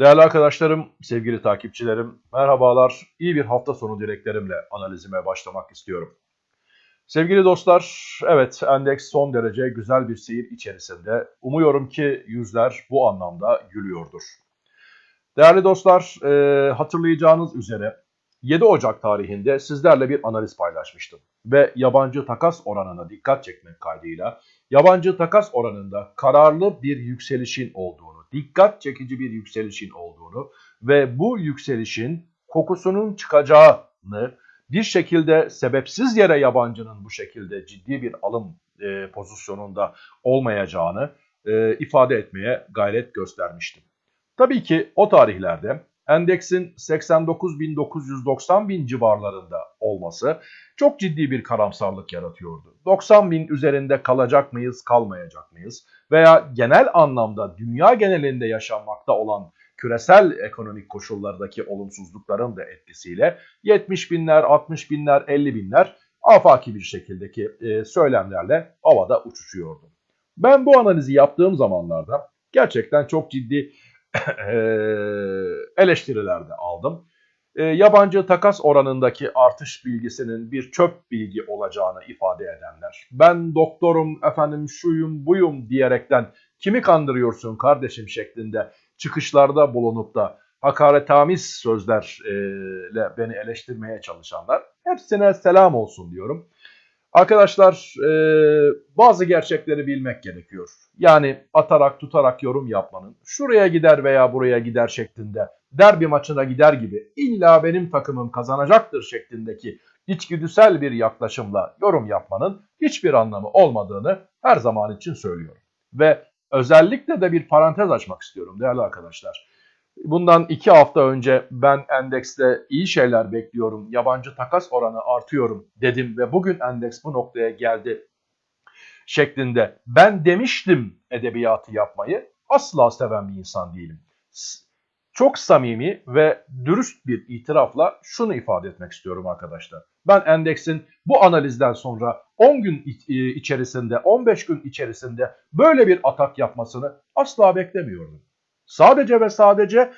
Değerli arkadaşlarım, sevgili takipçilerim, merhabalar. İyi bir hafta sonu dileklerimle analizime başlamak istiyorum. Sevgili dostlar, evet endeks son derece güzel bir seyir içerisinde. Umuyorum ki yüzler bu anlamda gülüyordur. Değerli dostlar, e, hatırlayacağınız üzere 7 Ocak tarihinde sizlerle bir analiz paylaşmıştım. Ve yabancı takas oranına dikkat çekmek kaydıyla yabancı takas oranında kararlı bir yükselişin olduğunu, dikkat çekici bir yükselişin olduğunu ve bu yükselişin kokusunun çıkacağını bir şekilde sebepsiz yere yabancının bu şekilde ciddi bir alım e, pozisyonunda olmayacağını e, ifade etmeye gayret göstermiştim. Tabii ki o tarihlerde endeksin 89.990 bin civarlarında olması çok ciddi bir karamsarlık yaratıyordu. 90 bin üzerinde kalacak mıyız, kalmayacak mıyız? Veya genel anlamda dünya genelinde yaşanmakta olan küresel ekonomik koşullardaki olumsuzlukların da etkisiyle 70 binler, 60 binler, 50 binler afaki bir şekildeki e, söylemlerle havada uçuşuyordu. Ben bu analizi yaptığım zamanlarda gerçekten çok ciddi eleştiriler de aldım. E, yabancı takas oranındaki artış bilgisinin bir çöp bilgi olacağını ifade edenler. Ben doktorum, efendim şuyum, buyum diyerekten kimi kandırıyorsun kardeşim şeklinde çıkışlarda bulunup da hakaretamiz sözlerle beni eleştirmeye çalışanlar hepsine selam olsun diyorum. Arkadaşlar e, bazı gerçekleri bilmek gerekiyor. Yani atarak tutarak yorum yapmanın şuraya gider veya buraya gider şeklinde derbi maçına gider gibi illa benim takımım kazanacaktır şeklindeki içgüdüsel bir yaklaşımla yorum yapmanın hiçbir anlamı olmadığını her zaman için söylüyorum. Ve özellikle de bir parantez açmak istiyorum değerli arkadaşlar. Bundan iki hafta önce ben endekste iyi şeyler bekliyorum, yabancı takas oranı artıyorum dedim ve bugün endeks bu noktaya geldi şeklinde ben demiştim edebiyatı yapmayı asla seven bir insan değilim. Çok samimi ve dürüst bir itirafla şunu ifade etmek istiyorum arkadaşlar. Ben endeksin bu analizden sonra 10 gün içerisinde, 15 gün içerisinde böyle bir atak yapmasını asla beklemiyordum. Sadece ve sadece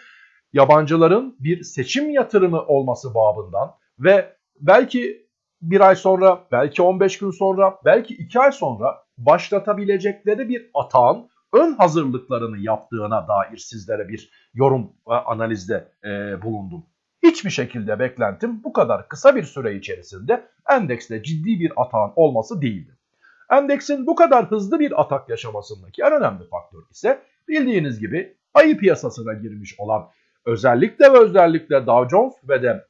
yabancıların bir seçim yatırımı olması babından ve belki bir ay sonra, belki 15 gün sonra, belki 2 ay sonra başlatabilecekleri bir atağın ön hazırlıklarını yaptığına dair sizlere bir yorum ve analizde e, bulundum. Hiçbir şekilde beklentim bu kadar kısa bir süre içerisinde endekste ciddi bir atağın olması değildi. Endeksin bu kadar hızlı bir atak yaşamasındaki en önemli faktör ise bildiğiniz gibi ayı piyasasına girmiş olan özellikle ve özellikle Dow Jones ve de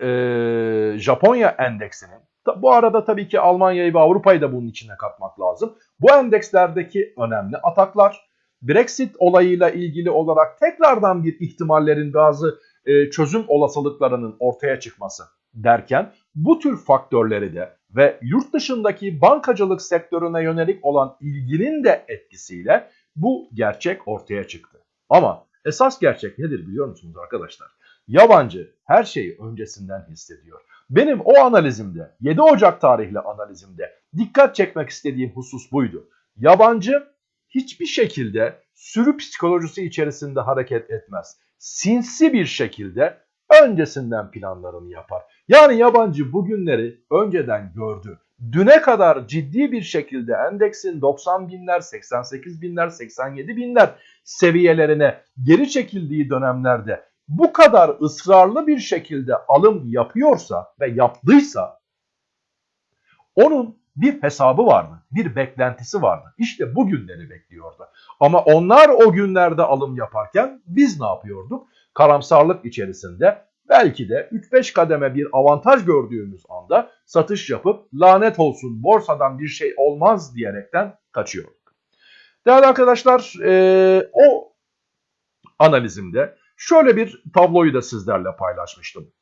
e, Japonya endeksinin bu arada tabii ki Almanya'yı ve Avrupa'yı da bunun içine katmak lazım. Bu endekslerdeki önemli ataklar Brexit olayıyla ilgili olarak tekrardan bir ihtimallerin bazı e, çözüm olasılıklarının ortaya çıkması derken bu tür faktörleri de ve yurt dışındaki bankacılık sektörüne yönelik olan ilginin de etkisiyle bu gerçek ortaya çıktı. Ama esas gerçek nedir biliyor musunuz arkadaşlar? Yabancı her şeyi öncesinden hissediyor. Benim o analizimde 7 Ocak tarihli analizimde dikkat çekmek istediğim husus buydu. Yabancı hiçbir şekilde sürü psikolojisi içerisinde hareket etmez. Sinsi bir şekilde öncesinden planlarını yapar. Yani yabancı bugünleri önceden gördü düne kadar ciddi bir şekilde endeksin 90 binler, 88 binler, 87 binler seviyelerine geri çekildiği dönemlerde bu kadar ısrarlı bir şekilde alım yapıyorsa ve yaptıysa onun bir hesabı vardı, bir beklentisi vardı. İşte bu günleri bekliyordu. Ama onlar o günlerde alım yaparken biz ne yapıyorduk? Karamsarlık içerisinde belki de 3-5 kademe bir avantaj gördüğümüz anda satış yapıp lanet olsun borsadan bir şey olmaz diyerekten kaçıyorduk. Değerli arkadaşlar e, o analizimde şöyle bir tabloyu da sizlerle paylaşmıştım.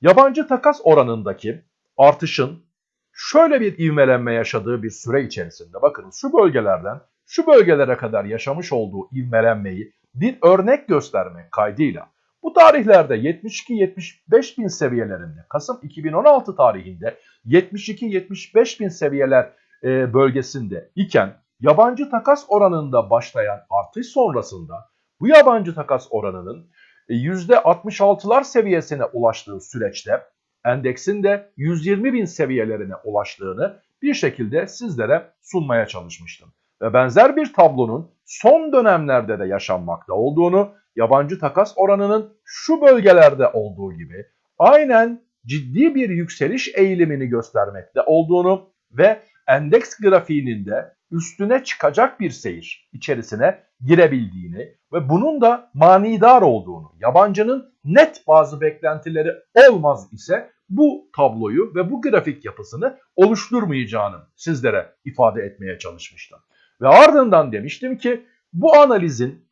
Yabancı takas oranındaki artışın şöyle bir ivmelenme yaşadığı bir süre içerisinde bakınız şu bölgelerden şu bölgelere kadar yaşamış olduğu ivmelenmeyi bir örnek göstermek kaydıyla bu tarihlerde 72-75 bin seviyelerinde Kasım 2016 tarihinde 72-75 bin seviyeler e, bölgesinde iken yabancı takas oranında başlayan artış sonrasında Bu yabancı takas oranının e, %66'lar seviyesine ulaştığı süreçte endeksin de 120 bin seviyelerine ulaştığını bir şekilde sizlere sunmaya çalışmıştım. Ve benzer bir tablonun son dönemlerde de yaşanmakta olduğunu, yabancı takas oranının şu bölgelerde olduğu gibi aynen ciddi bir yükseliş eğilimini göstermekte olduğunu ve endeks grafiğinin de üstüne çıkacak bir seyir içerisine girebildiğini ve bunun da manidar olduğunu, yabancının net bazı beklentileri olmaz ise bu tabloyu ve bu grafik yapısını oluşturmayacağını sizlere ifade etmeye çalışmıştım. Ve ardından demiştim ki bu analizin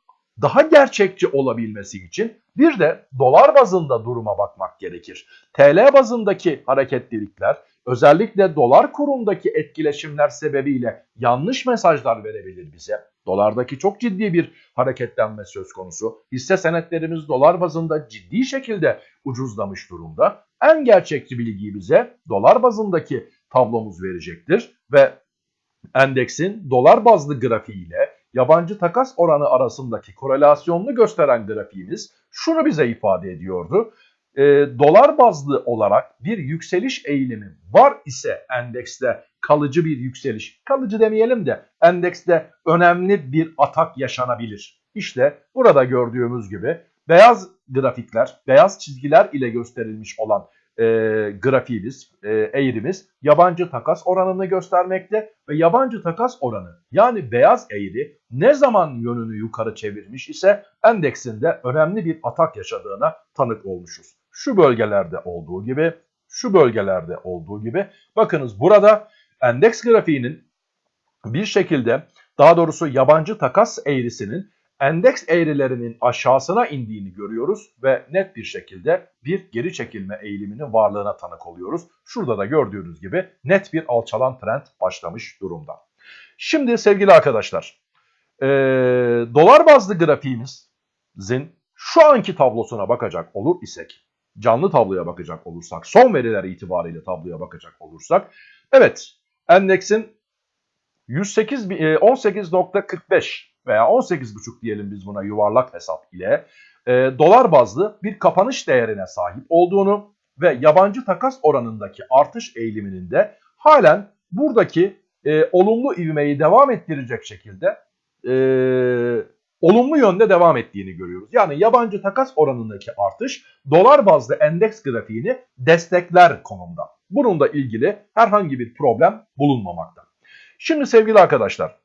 daha gerçekçi olabilmesi için bir de dolar bazında duruma bakmak gerekir. TL bazındaki hareketlilikler özellikle dolar kurundaki etkileşimler sebebiyle yanlış mesajlar verebilir bize. Dolardaki çok ciddi bir hareketlenme söz konusu. Hisse senetlerimiz dolar bazında ciddi şekilde ucuzlamış durumda. En gerçekçi bilgiyi bize dolar bazındaki tablomuz verecektir ve endeksin dolar bazlı grafiğiyle yabancı takas oranı arasındaki korelasyonunu gösteren grafiğimiz şunu bize ifade ediyordu. E, dolar bazlı olarak bir yükseliş eğilimi var ise endekste kalıcı bir yükseliş, kalıcı demeyelim de endekste önemli bir atak yaşanabilir. İşte burada gördüğümüz gibi beyaz grafikler, beyaz çizgiler ile gösterilmiş olan e, grafiğimiz, e, eğrimiz yabancı takas oranını göstermekte ve yabancı takas oranı yani beyaz eğri ne zaman yönünü yukarı çevirmiş ise endeksinde önemli bir atak yaşadığına tanık olmuşuz. Şu bölgelerde olduğu gibi, şu bölgelerde olduğu gibi bakınız burada endeks grafiğinin bir şekilde daha doğrusu yabancı takas eğrisinin endeks eğrilerinin aşağısına indiğini görüyoruz ve net bir şekilde bir geri çekilme eğiliminin varlığına tanık oluyoruz. Şurada da gördüğünüz gibi net bir alçalan trend başlamış durumda. Şimdi sevgili arkadaşlar, e, dolar bazlı grafiğimizin şu anki tablosuna bakacak olur isek, canlı tabloya bakacak olursak, son veriler itibariyle tabloya bakacak olursak, evet endeksin 108 18.45 veya 18,5 diyelim biz buna yuvarlak hesap ile e, dolar bazlı bir kapanış değerine sahip olduğunu ve yabancı takas oranındaki artış eğiliminin de halen buradaki e, olumlu ivmeyi devam ettirecek şekilde e, olumlu yönde devam ettiğini görüyoruz. Yani yabancı takas oranındaki artış dolar bazlı endeks grafiğini destekler konumda. Bununla ilgili herhangi bir problem bulunmamakta. Şimdi sevgili arkadaşlar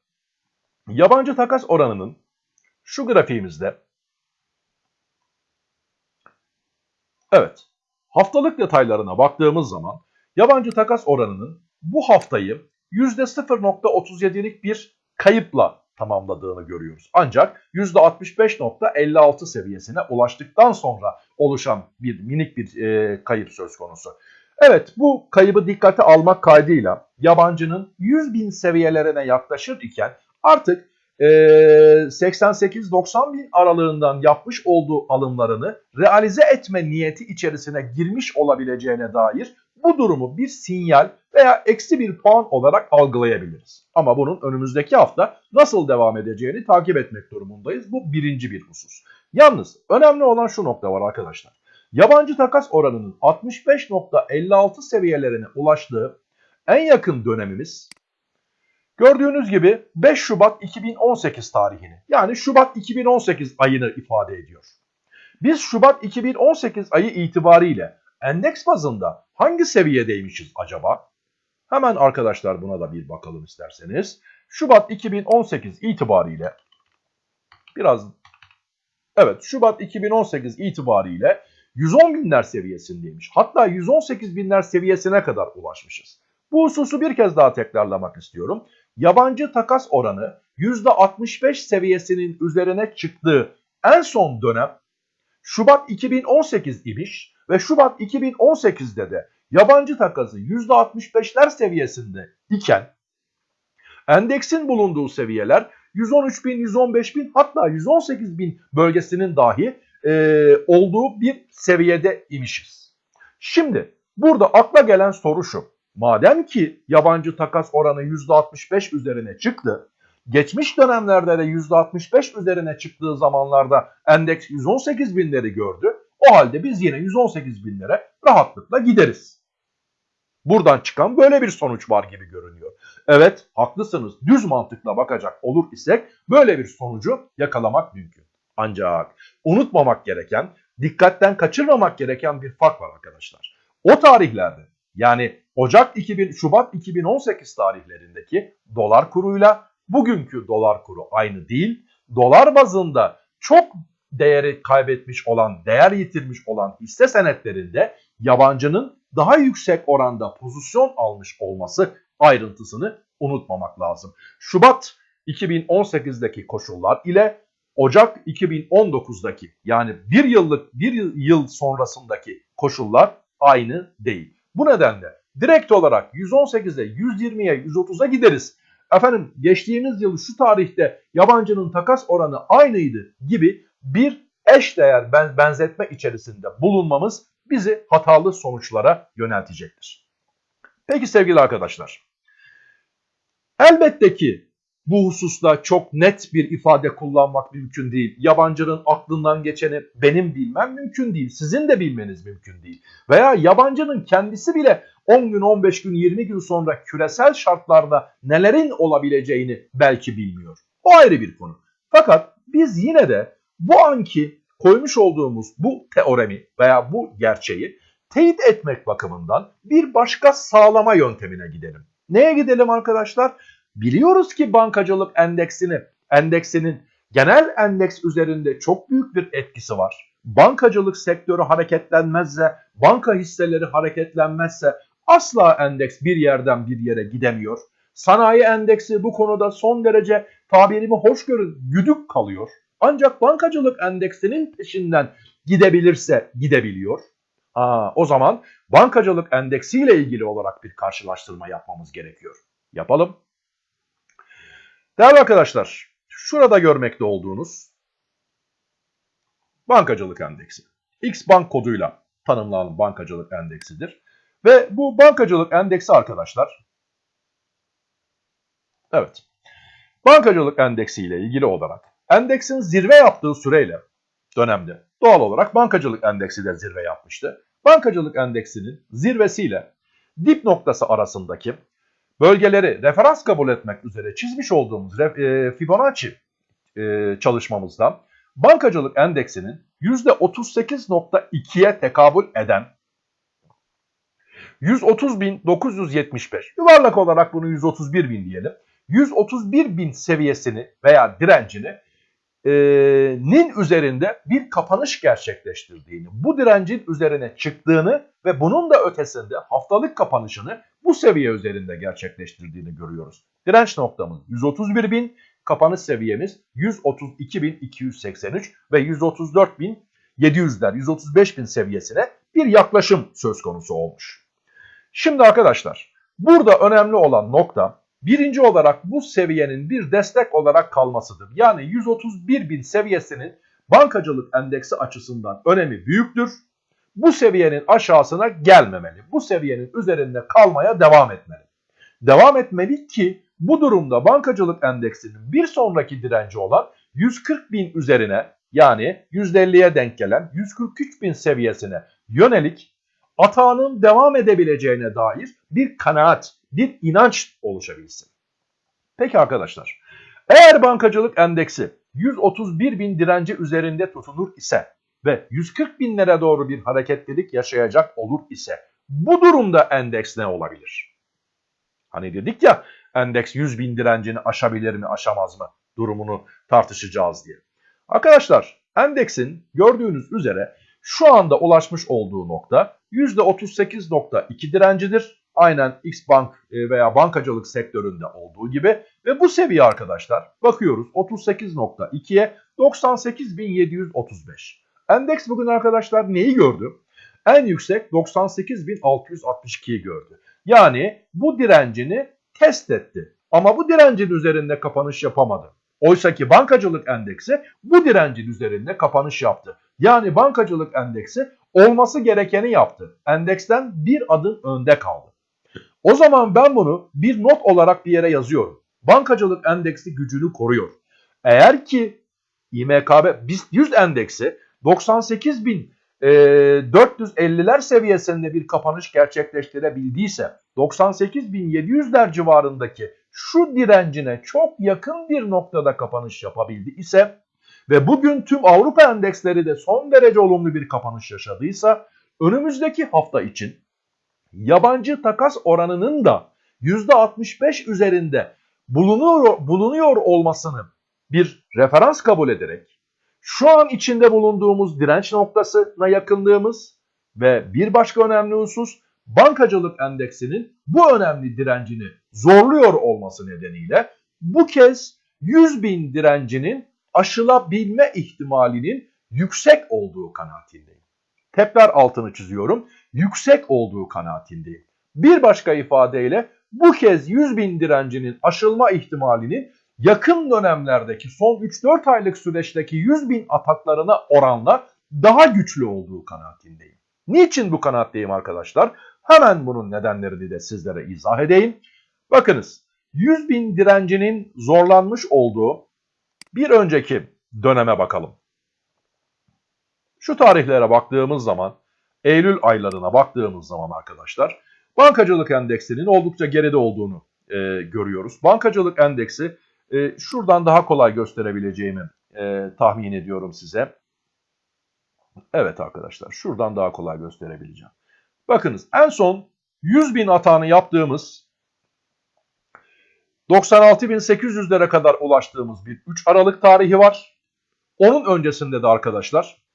Yabancı takas oranının şu grafiğimizde Evet haftalık detaylarına baktığımız zaman yabancı takas oranının bu haftayı %0.37'lik bir kayıpla tamamladığını görüyoruz. Ancak %65.56 seviyesine ulaştıktan sonra oluşan bir minik bir e, kayıp söz konusu. Evet bu kaybı dikkate almak kaydıyla yabancının 100 bin seviyelerine yaklaşır iken artık e, 88-90 bin aralığından yapmış olduğu alımlarını realize etme niyeti içerisine girmiş olabileceğine dair bu durumu bir sinyal veya eksi bir puan olarak algılayabiliriz. Ama bunun önümüzdeki hafta nasıl devam edeceğini takip etmek durumundayız. Bu birinci bir husus. Yalnız önemli olan şu nokta var arkadaşlar. Yabancı takas oranının 65.56 seviyelerine ulaştığı en yakın dönemimiz Gördüğünüz gibi 5 Şubat 2018 tarihini yani Şubat 2018 ayını ifade ediyor. Biz Şubat 2018 ayı itibariyle endeks bazında hangi seviyedeymişiz acaba? Hemen arkadaşlar buna da bir bakalım isterseniz. Şubat 2018 itibariyle biraz evet Şubat 2018 itibariyle 110 binler seviyesindeymiş. Hatta 118 binler seviyesine kadar ulaşmışız. Bu hususu bir kez daha tekrarlamak istiyorum yabancı takas oranı %65 seviyesinin üzerine çıktığı en son dönem Şubat 2018 imiş ve Şubat 2018'de de yabancı takası %65'ler seviyesinde iken endeksin bulunduğu seviyeler 113 bin, 115 bin hatta 118 bin bölgesinin dahi e, olduğu bir seviyede imişiz. Şimdi burada akla gelen soru şu. Madem ki yabancı takas oranı %65 üzerine çıktı, Geçmiş dönemlerde de %65 üzerine çıktığı zamanlarda endeks 118 binleri gördü. O halde biz yine 118 binlere rahatlıkla gideriz. Buradan çıkan böyle bir sonuç var gibi görünüyor. Evet haklısınız düz mantıkla bakacak olur isek böyle bir sonucu yakalamak mümkün. Ancak unutmamak gereken, dikkatten kaçırmamak gereken bir fark var arkadaşlar. O tarihlerde yani Ocak 2000, Şubat 2018 tarihlerindeki dolar kuruyla bugünkü dolar kuru aynı değil. Dolar bazında çok değeri kaybetmiş olan, değer yitirmiş olan hisse senetlerinde yabancının daha yüksek oranda pozisyon almış olması ayrıntısını unutmamak lazım. Şubat 2018'deki koşullar ile Ocak 2019'daki yani bir yıllık bir yıl sonrasındaki koşullar aynı değil. Bu nedenle direkt olarak 118'e, 120'ye, 130'a gideriz. Efendim geçtiğimiz yıl şu tarihte yabancının takas oranı aynıydı gibi bir eş değer benzetme içerisinde bulunmamız bizi hatalı sonuçlara yöneltecektir. Peki sevgili arkadaşlar. Elbette ki bu hususta çok net bir ifade kullanmak mümkün değil. Yabancının aklından geçeni benim bilmem mümkün değil. Sizin de bilmeniz mümkün değil. Veya yabancının kendisi bile 10 gün, 15 gün, 20 gün sonra küresel şartlarda nelerin olabileceğini belki bilmiyor. O ayrı bir konu. Fakat biz yine de bu anki koymuş olduğumuz bu teoremi veya bu gerçeği teyit etmek bakımından bir başka sağlama yöntemine gidelim. Neye gidelim arkadaşlar? Biliyoruz ki bankacılık endeksini, endeksinin genel endeks üzerinde çok büyük bir etkisi var. Bankacılık sektörü hareketlenmezse, banka hisseleri hareketlenmezse asla endeks bir yerden bir yere gidemiyor. Sanayi endeksi bu konuda son derece tabirimi hoş görün güdük kalıyor. Ancak bankacılık endeksinin peşinden gidebilirse gidebiliyor. Aa, o zaman bankacılık endeksiyle ilgili olarak bir karşılaştırma yapmamız gerekiyor. Yapalım. Değerli arkadaşlar, şurada görmekte olduğunuz bankacılık endeksi. X bank koduyla tanımlanan bankacılık endeksidir. Ve bu bankacılık endeksi arkadaşlar, evet, bankacılık endeksi ile ilgili olarak endeksin zirve yaptığı süreyle dönemde doğal olarak bankacılık endeksi de zirve yapmıştı. Bankacılık endeksinin zirvesiyle dip noktası arasındaki bölgeleri referans kabul etmek üzere çizmiş olduğumuz e, Fibonacci e, çalışmamızda bankacılık endeksinin %38.2'ye tekabül eden 130.975 yuvarlak olarak bunu 131.000 diyelim. 131.000 seviyesini veya direncini e, nin üzerinde bir kapanış gerçekleştirdiğini, bu direncin üzerine çıktığını ve bunun da ötesinde haftalık kapanışını bu seviye üzerinde gerçekleştirdiğini görüyoruz. Direnç noktamız 131.000, kapanış seviyemiz 132.283 ve 134.700'ler, 135.000 seviyesine bir yaklaşım söz konusu olmuş. Şimdi arkadaşlar burada önemli olan nokta Birinci olarak bu seviyenin bir destek olarak kalmasıdır. Yani 131 bin seviyesinin bankacılık endeksi açısından önemi büyüktür. Bu seviyenin aşağısına gelmemeli. Bu seviyenin üzerinde kalmaya devam etmeli. Devam etmeli ki bu durumda bankacılık endeksinin bir sonraki direnci olan 140 bin üzerine yani %50'ye denk gelen 143 bin seviyesine yönelik atağının devam edebileceğine dair bir kanaat, bir inanç oluşabilsin. Peki arkadaşlar, eğer bankacılık endeksi 131 bin direnci üzerinde tutunur ise ve 140 binlere doğru bir hareketlilik yaşayacak olur ise bu durumda endeks ne olabilir? Hani dedik ya endeks 100 bin direncini aşabilir mi aşamaz mı durumunu tartışacağız diye. Arkadaşlar endeksin gördüğünüz üzere şu anda ulaşmış olduğu nokta %38.2 direncidir. Aynen X bank e, veya bankacılık sektöründe olduğu gibi ve bu seviye arkadaşlar bakıyoruz 38.2'ye 98.735. Endeks bugün arkadaşlar neyi gördü? En yüksek 98.662'yi gördü. Yani bu direncini test etti. Ama bu direncin üzerinde kapanış yapamadı. Oysa ki bankacılık endeksi bu direncin üzerinde kapanış yaptı. Yani bankacılık endeksi olması gerekeni yaptı. Endeksten bir adım önde kaldı. O zaman ben bunu bir not olarak bir yere yazıyorum. bankacılık endeksi gücünü koruyor. Eğer ki İMKB BIST 100 endeksi 98.450'ler seviyesinde bir kapanış gerçekleştirebildiyse 98.700'ler civarındaki şu direncine çok yakın bir noktada kapanış yapabildi ise ve bugün tüm Avrupa endeksleri de son derece olumlu bir kapanış yaşadıysa önümüzdeki hafta için yabancı takas oranının da %65 üzerinde bulunuyor, bulunuyor olmasını bir referans kabul ederek şu an içinde bulunduğumuz direnç noktasına yakınlığımız ve bir başka önemli husus bankacılık endeksinin bu önemli direncini zorluyor olması nedeniyle bu kez 100 bin direncinin aşılabilme ihtimalinin yüksek olduğu kanaatindeyim. Tekrar altını çiziyorum. Yüksek olduğu kanaatindeyim. Bir başka ifadeyle bu kez 100 bin direncinin aşılma ihtimalinin yakın dönemlerdeki son 3-4 aylık süreçteki 100 bin ataklarına oranla daha güçlü olduğu kanaatindeyim. Niçin bu kanaatteyim arkadaşlar? Hemen bunun nedenlerini de sizlere izah edeyim. Bakınız 100 bin direncinin zorlanmış olduğu bir önceki döneme bakalım. Şu tarihlere baktığımız zaman, Eylül aylarına baktığımız zaman arkadaşlar, bankacılık endeksinin oldukça geride olduğunu e, görüyoruz. Bankacılık endeksi e, şuradan daha kolay gösterebileceğimi e, tahmin ediyorum size. Evet arkadaşlar, şuradan daha kolay gösterebileceğim. Bakınız en son 100 bin atağını yaptığımız 96.800'lere kadar ulaştığımız bir 3 Aralık tarihi var. Onun öncesinde de arkadaşlar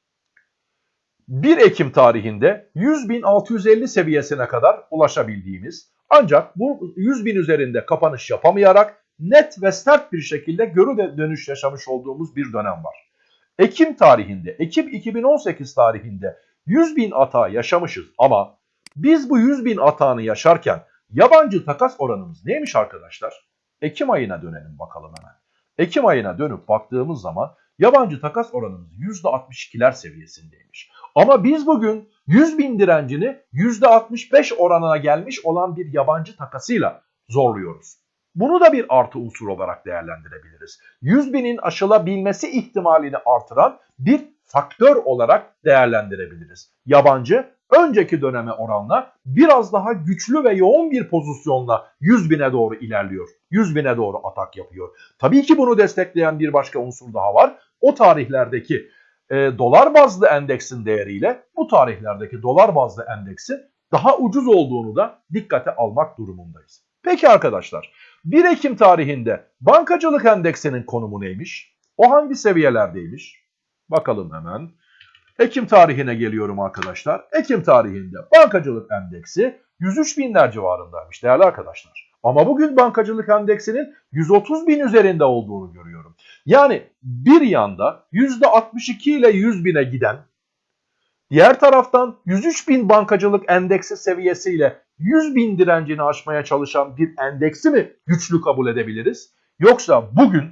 1 Ekim tarihinde 100.650 seviyesine kadar ulaşabildiğimiz ancak bu 100.000 üzerinde kapanış yapamayarak net ve sert bir şekilde görü dönüş yaşamış olduğumuz bir dönem var. Ekim tarihinde, Ekim 2018 tarihinde 100.000 atağı yaşamışız ama biz bu 100.000 atağını yaşarken yabancı takas oranımız neymiş arkadaşlar? Ekim ayına dönelim bakalım hemen. Ekim ayına dönüp baktığımız zaman yabancı takas oranımız %62'ler seviyesindeymiş. Ama biz bugün 100 bin direncini %65 oranına gelmiş olan bir yabancı takasıyla zorluyoruz. Bunu da bir artı unsur olarak değerlendirebiliriz. 100 binin aşılabilmesi ihtimalini artıran bir faktör olarak değerlendirebiliriz. Yabancı önceki döneme oranla biraz daha güçlü ve yoğun bir pozisyonla 100 bine doğru ilerliyor. 100 bine doğru atak yapıyor. Tabii ki bunu destekleyen bir başka unsur daha var. O tarihlerdeki e, dolar bazlı endeksin değeriyle bu tarihlerdeki dolar bazlı endeksin daha ucuz olduğunu da dikkate almak durumundayız. Peki arkadaşlar 1 Ekim tarihinde bankacılık endeksinin konumu neymiş? O hangi seviyelerdeymiş? Bakalım hemen. Ekim tarihine geliyorum arkadaşlar. Ekim tarihinde bankacılık endeksi 103 binler civarındaymış değerli arkadaşlar. Ama bugün bankacılık endeksinin 130 bin üzerinde olduğunu görüyorum. Yani bir yanda %62 ile 100 bine giden, diğer taraftan 103 bin bankacılık endeksi seviyesiyle 100 bin direncini aşmaya çalışan bir endeksi mi güçlü kabul edebiliriz? Yoksa bugün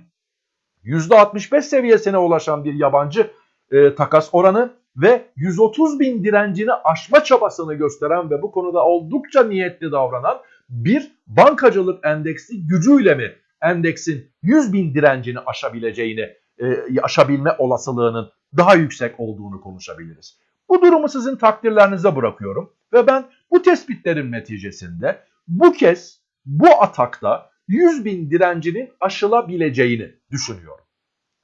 %65 seviyesine ulaşan bir yabancı e, takas oranı ve 130 bin direncini aşma çabasını gösteren ve bu konuda oldukça niyetli davranan bir bankacılık endeksi gücüyle mi endeksin 100 bin direncini aşabileceğini, e, aşabilme olasılığının daha yüksek olduğunu konuşabiliriz. Bu durumu sizin takdirlerinize bırakıyorum ve ben bu tespitlerin neticesinde bu kez bu atakta 100 bin direncinin aşılabileceğini düşünüyorum.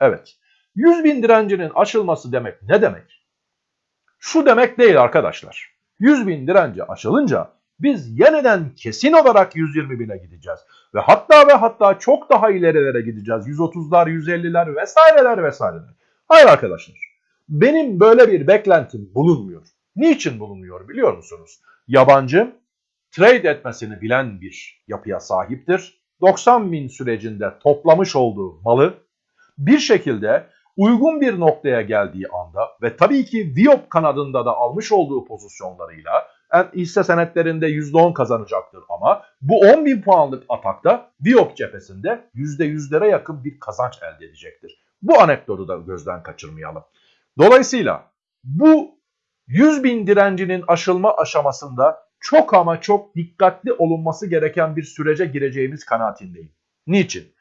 Evet, 100 bin direncinin aşılması demek ne demek? Şu demek değil arkadaşlar. 100 bin direnci aşılınca biz yeniden kesin olarak 120 bine gideceğiz. Ve hatta ve hatta çok daha ilerilere gideceğiz. 130'lar, 150'ler vesaireler vesaireler. Hayır arkadaşlar. Benim böyle bir beklentim bulunmuyor. Niçin bulunmuyor biliyor musunuz? Yabancı trade etmesini bilen bir yapıya sahiptir. 90 bin sürecinde toplamış olduğu malı bir şekilde uygun bir noktaya geldiği anda ve tabii ki Viop kanadında da almış olduğu pozisyonlarıyla hisse senetlerinde %10 kazanacaktır ama bu 10 bin puanlık atakta Viop cephesinde %100'lere yakın bir kazanç elde edecektir. Bu anekdotu da gözden kaçırmayalım. Dolayısıyla bu 100 bin direncinin aşılma aşamasında çok ama çok dikkatli olunması gereken bir sürece gireceğimiz kanaatindeyim. Niçin?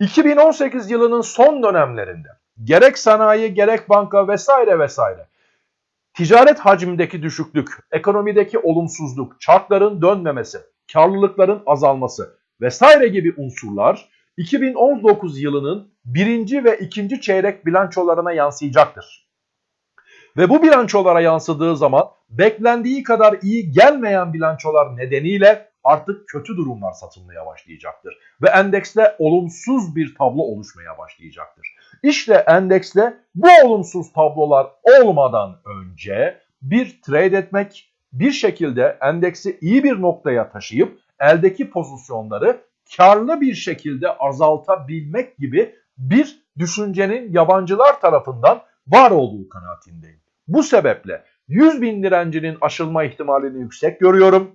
2018 yılının son dönemlerinde gerek sanayi gerek banka vesaire vesaire ticaret hacmindeki düşüklük, ekonomideki olumsuzluk, çarkların dönmemesi, karlılıkların azalması vesaire gibi unsurlar 2019 yılının birinci ve ikinci çeyrek bilançolarına yansıyacaktır. Ve bu bilançolara yansıdığı zaman beklendiği kadar iyi gelmeyen bilançolar nedeniyle artık kötü durumlar satılmaya başlayacaktır. Ve endekste olumsuz bir tablo oluşmaya başlayacaktır. İşte endekste bu olumsuz tablolar olmadan önce bir trade etmek, bir şekilde endeksi iyi bir noktaya taşıyıp eldeki pozisyonları karlı bir şekilde azaltabilmek gibi bir düşüncenin yabancılar tarafından var olduğu kanaatindeyim. Bu sebeple 100 bin direncinin aşılma ihtimalini yüksek görüyorum.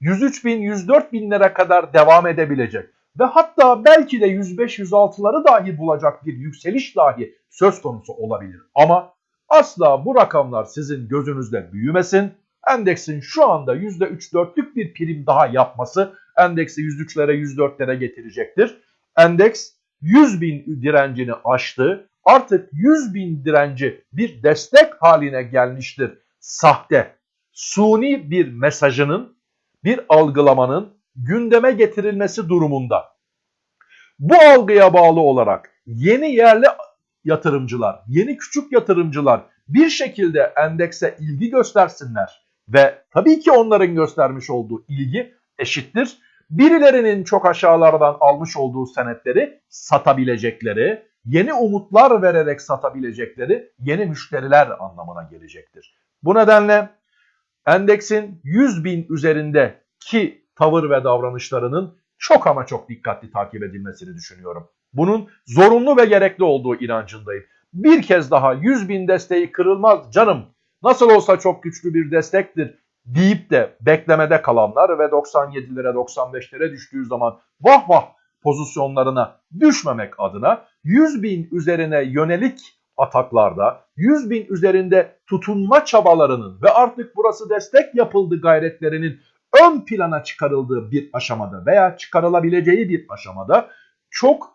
103 bin, 104 binlere kadar devam edebilecek ve hatta belki de 105-106'ları dahi bulacak bir yükseliş dahi söz konusu olabilir. Ama asla bu rakamlar sizin gözünüzde büyümesin. Endeksin şu anda %3-4'lük bir prim daha yapması endeksi 103'lere 104'lere getirecektir. Endeks 100 bin direncini aştı. Artık 100 bin direnci bir destek haline gelmiştir. Sahte, suni bir mesajının, bir algılamanın gündeme getirilmesi durumunda. Bu algıya bağlı olarak yeni yerli yatırımcılar, yeni küçük yatırımcılar bir şekilde endekse ilgi göstersinler ve tabii ki onların göstermiş olduğu ilgi eşittir. Birilerinin çok aşağılardan almış olduğu senetleri satabilecekleri, yeni umutlar vererek satabilecekleri yeni müşteriler anlamına gelecektir. Bu nedenle endeksin 100 bin üzerindeki tavır ve davranışlarının çok ama çok dikkatli takip edilmesini düşünüyorum. Bunun zorunlu ve gerekli olduğu inancındayım. Bir kez daha 100 bin desteği kırılmaz canım. Nasıl olsa çok güçlü bir destektir deyip de beklemede kalanlar ve 97'lere 95'lere düştüğü zaman vah vah pozisyonlarına düşmemek adına 100 bin üzerine yönelik ataklarda 100 bin üzerinde tutunma çabalarının ve artık burası destek yapıldı gayretlerinin ön plana çıkarıldığı bir aşamada veya çıkarılabileceği bir aşamada çok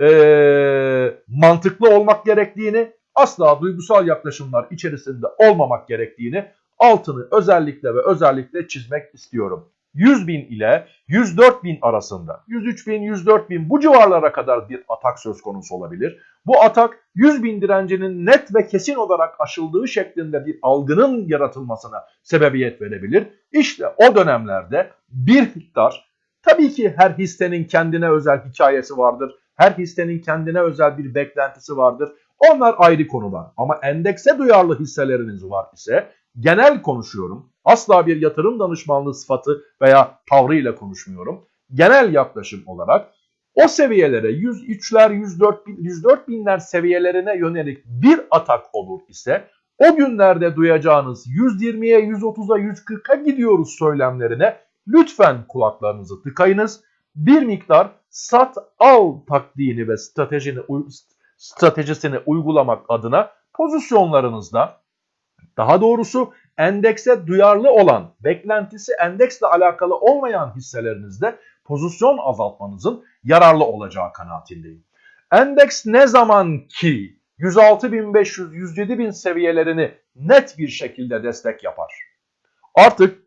ee, mantıklı olmak gerektiğini asla duygusal yaklaşımlar içerisinde olmamak gerektiğini altını özellikle ve özellikle çizmek istiyorum. 100 bin ile 104 bin arasında 103 bin 104 bin bu civarlara kadar bir atak söz konusu olabilir. Bu atak 100 bin direncinin net ve kesin olarak aşıldığı şeklinde bir algının yaratılmasına sebebiyet verebilir. İşte o dönemlerde bir miktar tabii ki her hissenin kendine özel hikayesi vardır. Her hissenin kendine özel bir beklentisi vardır. Onlar ayrı konular ama endekse duyarlı hisseleriniz var ise genel konuşuyorum. Asla bir yatırım danışmanlığı sıfatı veya tavrıyla konuşmuyorum. Genel yaklaşım olarak o seviyelere 103'ler, 104, 104 binler seviyelerine yönelik bir atak olur ise o günlerde duyacağınız 120'ye, 130'a, 140'a gidiyoruz söylemlerine lütfen kulaklarınızı tıkayınız. Bir miktar sat al taktiğini ve stratejini, stratejisini uygulamak adına pozisyonlarınızda daha doğrusu endekse duyarlı olan, beklentisi endeksle alakalı olmayan hisselerinizde pozisyon azaltmanızın yararlı olacağı kanaatindeyim. Endeks ne zaman ki 106.500, 107.000 seviyelerini net bir şekilde destek yapar. Artık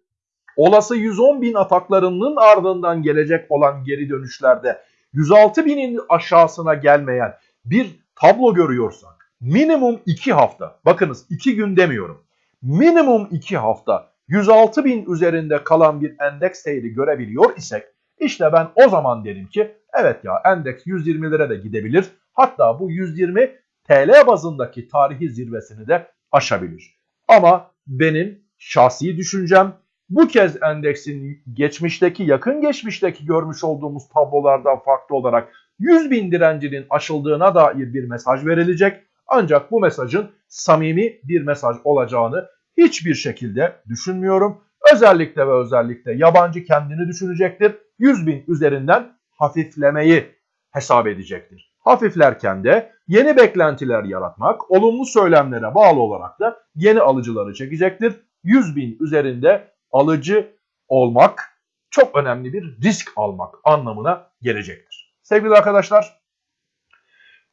olası 110.000 ataklarının ardından gelecek olan geri dönüşlerde 106.000'in aşağısına gelmeyen bir tablo görüyorsak minimum 2 hafta, bakınız 2 gün demiyorum, minimum 2 hafta 106 bin üzerinde kalan bir endeks seyri görebiliyor isek işte ben o zaman derim ki evet ya endeks 120'lere de gidebilir. Hatta bu 120 TL bazındaki tarihi zirvesini de aşabilir. Ama benim şahsi düşüncem bu kez endeksin geçmişteki yakın geçmişteki görmüş olduğumuz tablolardan farklı olarak 100 bin direncinin aşıldığına dair bir mesaj verilecek. Ancak bu mesajın samimi bir mesaj olacağını hiçbir şekilde düşünmüyorum. Özellikle ve özellikle yabancı kendini düşünecektir. 100 bin üzerinden hafiflemeyi hesap edecektir. Hafiflerken de yeni beklentiler yaratmak, olumlu söylemlere bağlı olarak da yeni alıcıları çekecektir. 100 bin üzerinde alıcı olmak çok önemli bir risk almak anlamına gelecektir. Sevgili arkadaşlar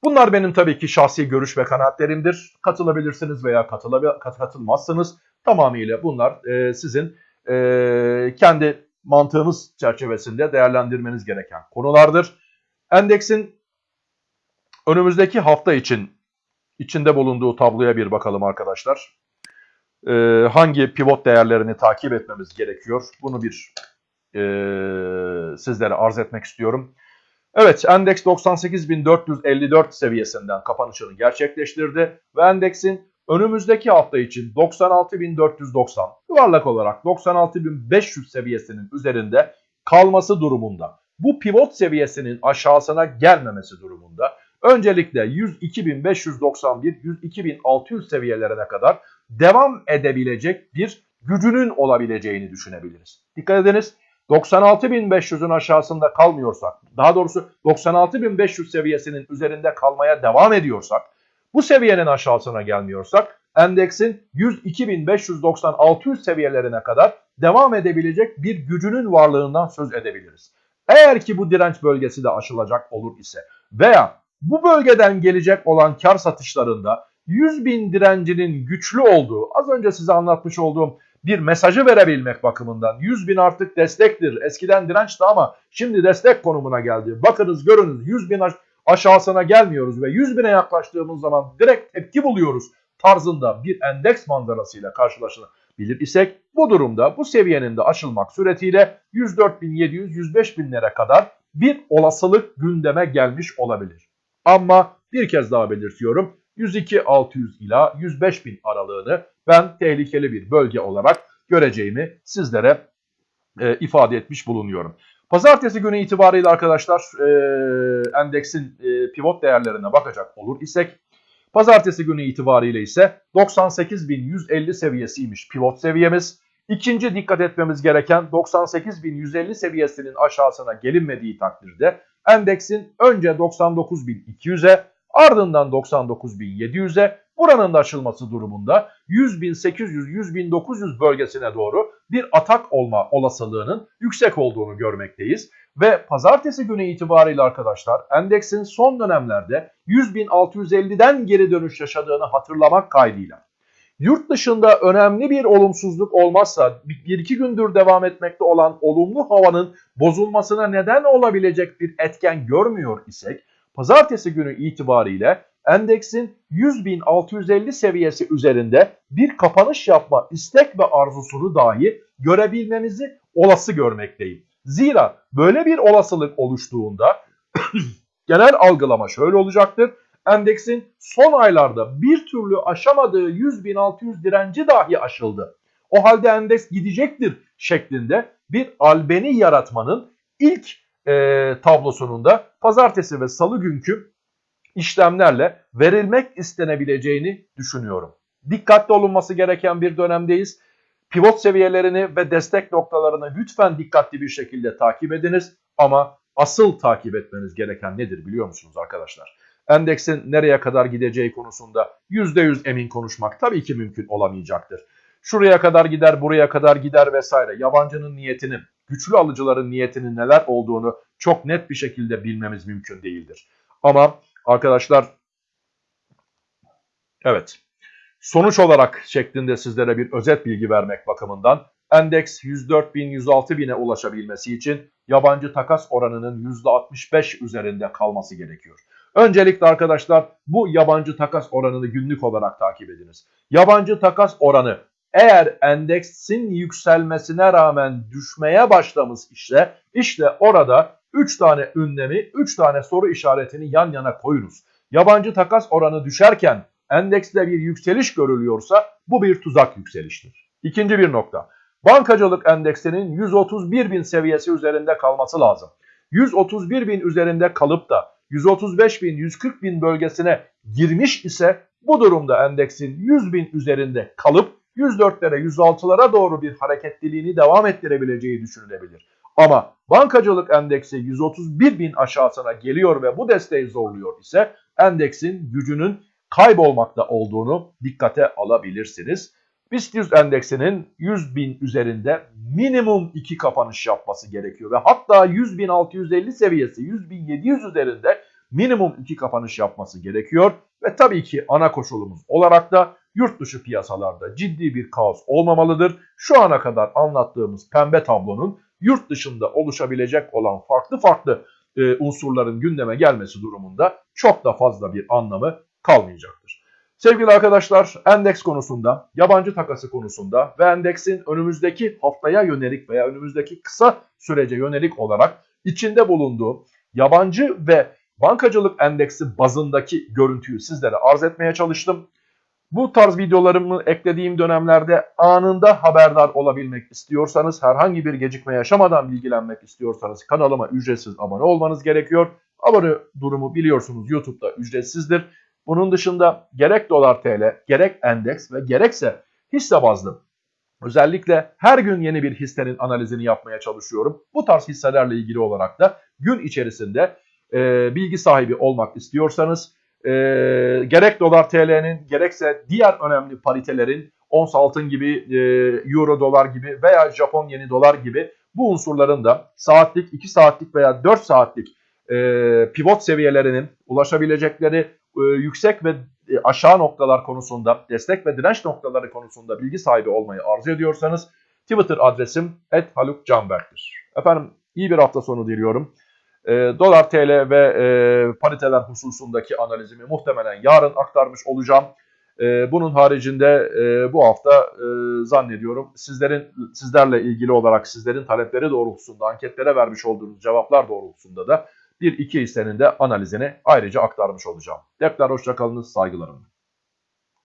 bunlar benim tabii ki şahsi görüş ve kanaatlerimdir. Katılabilirsiniz veya katılabil- kat- katılmazsınız. Tamamıyla bunlar e, sizin e, kendi mantığınız çerçevesinde değerlendirmeniz gereken konulardır. Endeksin önümüzdeki hafta için içinde bulunduğu tabloya bir bakalım arkadaşlar. Ee, hangi pivot değerlerini takip etmemiz gerekiyor? Bunu bir e, sizlere arz etmek istiyorum. Evet, endeks 98.454 seviyesinden kapanışını gerçekleştirdi ve endeksin önümüzdeki hafta için 96.490 yuvarlak olarak 96.500 seviyesinin üzerinde kalması durumunda bu pivot seviyesinin aşağısına gelmemesi durumunda öncelikle 102.591 102.600 seviyelerine kadar devam edebilecek bir gücünün olabileceğini düşünebiliriz. Dikkat ediniz 96.500'ün aşağısında kalmıyorsak, daha doğrusu 96.500 seviyesinin üzerinde kalmaya devam ediyorsak, bu seviyenin aşağısına gelmiyorsak, endeksin 102.590-600 seviyelerine kadar devam edebilecek bir gücünün varlığından söz edebiliriz. Eğer ki bu direnç bölgesi de aşılacak olur ise veya bu bölgeden gelecek olan kar satışlarında 100 bin direncinin güçlü olduğu, az önce size anlatmış olduğum bir mesajı verebilmek bakımından 100 bin artık destektir. Eskiden dirençti ama şimdi destek konumuna geldi. Bakınız görünüz 100 bin aşağısına gelmiyoruz ve 100 bine yaklaştığımız zaman direkt tepki buluyoruz tarzında bir endeks manzarasıyla karşılaşabilir isek bu durumda bu seviyenin de aşılmak suretiyle 104.700-105 binlere kadar bir olasılık gündeme gelmiş olabilir. Ama bir kez daha belirtiyorum 102.600 ila 105.000 aralığını ben tehlikeli bir bölge olarak göreceğimi sizlere e, ifade etmiş bulunuyorum. Pazartesi günü itibariyle arkadaşlar e, endeksin e, pivot değerlerine bakacak olur isek pazartesi günü itibariyle ise 98.150 seviyesiymiş pivot seviyemiz. İkinci dikkat etmemiz gereken 98.150 seviyesinin aşağısına gelinmediği takdirde endeksin önce 99.200'e ardından 99.700'e buranın da aşılması durumunda 100.800-100.900 bölgesine doğru bir atak olma olasılığının yüksek olduğunu görmekteyiz. Ve pazartesi günü itibariyle arkadaşlar endeksin son dönemlerde 100.650'den geri dönüş yaşadığını hatırlamak kaydıyla yurt dışında önemli bir olumsuzluk olmazsa bir iki gündür devam etmekte olan olumlu havanın bozulmasına neden olabilecek bir etken görmüyor isek pazartesi günü itibariyle endeksin 100.650 seviyesi üzerinde bir kapanış yapma istek ve arzusunu dahi görebilmemizi olası görmekteyim. Zira böyle bir olasılık oluştuğunda genel algılama şöyle olacaktır. Endeksin son aylarda bir türlü aşamadığı 100.600 direnci dahi aşıldı. O halde endeks gidecektir şeklinde bir albeni yaratmanın ilk e, tablosunun da pazartesi ve salı günkü işlemlerle verilmek istenebileceğini düşünüyorum. Dikkatli olunması gereken bir dönemdeyiz. Pivot seviyelerini ve destek noktalarını lütfen dikkatli bir şekilde takip ediniz. Ama asıl takip etmeniz gereken nedir biliyor musunuz arkadaşlar? Endeksin nereye kadar gideceği konusunda %100 emin konuşmak tabii ki mümkün olamayacaktır. Şuraya kadar gider, buraya kadar gider vesaire. Yabancının niyetinin, güçlü alıcıların niyetinin neler olduğunu çok net bir şekilde bilmemiz mümkün değildir. Ama arkadaşlar evet sonuç olarak şeklinde sizlere bir özet bilgi vermek bakımından endeks 104.000-106.000'e ulaşabilmesi için yabancı takas oranının %65 üzerinde kalması gerekiyor. Öncelikle arkadaşlar bu yabancı takas oranını günlük olarak takip ediniz. Yabancı takas oranı eğer endeksin yükselmesine rağmen düşmeye başlamış ise işte orada 3 tane ünlemi, 3 tane soru işaretini yan yana koyunuz. Yabancı takas oranı düşerken endekste bir yükseliş görülüyorsa bu bir tuzak yükseliştir. İkinci bir nokta. Bankacılık endeksinin 131 bin seviyesi üzerinde kalması lazım. 131 bin üzerinde kalıp da 135 bin, 140 bin bölgesine girmiş ise bu durumda endeksin 100 bin üzerinde kalıp 104'lere, 106'lara doğru bir hareketliliğini devam ettirebileceği düşünülebilir. Ama bankacılık endeksi 131 bin aşağısına geliyor ve bu desteği zorluyor ise endeksin gücünün kaybolmakta olduğunu dikkate alabilirsiniz. BIST 100 endeksinin 100 bin üzerinde minimum 2 kapanış yapması gerekiyor. Ve hatta 100.650 seviyesi 100.700 üzerinde minimum 2 kapanış yapması gerekiyor. Ve tabii ki ana koşulumuz olarak da yurt dışı piyasalarda ciddi bir kaos olmamalıdır. Şu ana kadar anlattığımız pembe tablonun yurt dışında oluşabilecek olan farklı farklı e, unsurların gündeme gelmesi durumunda çok da fazla bir anlamı kalmayacaktır. Sevgili arkadaşlar endeks konusunda, yabancı takası konusunda ve endeksin önümüzdeki haftaya yönelik veya önümüzdeki kısa sürece yönelik olarak içinde bulunduğu yabancı ve bankacılık endeksi bazındaki görüntüyü sizlere arz etmeye çalıştım. Bu tarz videolarımı eklediğim dönemlerde anında haberdar olabilmek istiyorsanız, herhangi bir gecikme yaşamadan bilgilenmek istiyorsanız kanalıma ücretsiz abone olmanız gerekiyor. Abone durumu biliyorsunuz YouTube'da ücretsizdir. Bunun dışında gerek dolar TL, gerek endeks ve gerekse hisse bazlı özellikle her gün yeni bir hissenin analizini yapmaya çalışıyorum. Bu tarz hisselerle ilgili olarak da gün içerisinde e, bilgi sahibi olmak istiyorsanız e, gerek dolar TL'nin gerekse diğer önemli paritelerin ons altın gibi, e, euro dolar gibi veya Japon yeni dolar gibi bu unsurların da saatlik, 2 saatlik veya 4 saatlik e, pivot seviyelerinin ulaşabilecekleri e, yüksek ve e, aşağı noktalar konusunda, destek ve direnç noktaları konusunda bilgi sahibi olmayı arzu ediyorsanız Twitter adresim @halukcanberk'tir. Efendim iyi bir hafta sonu diliyorum. E, dolar TL ve e, pariteler hususundaki analizimi muhtemelen yarın aktarmış olacağım. E, bunun haricinde e, bu hafta e, zannediyorum sizlerin sizlerle ilgili olarak sizlerin talepleri doğrultusunda anketlere vermiş olduğunuz cevaplar doğrultusunda da bir iki hissenin de analizini ayrıca aktarmış olacağım. Tekrar hoşçakalınız, saygılarımla.